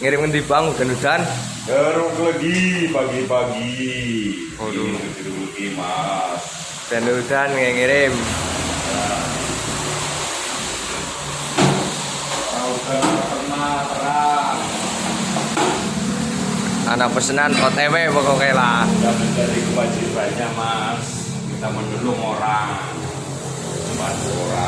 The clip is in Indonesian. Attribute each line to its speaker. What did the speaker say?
Speaker 1: ngirim ngendi bang hujan-hujan
Speaker 2: jeruk lagi pagi-pagi.
Speaker 1: Waduh.
Speaker 2: Ini mas
Speaker 1: hujan-hujan ngirim
Speaker 2: Tahu terang.
Speaker 1: anak pesenan OTW pokoknya lah
Speaker 2: Sudah menjadi kewajibannya mas. Kita menolong orang. Membantu orang.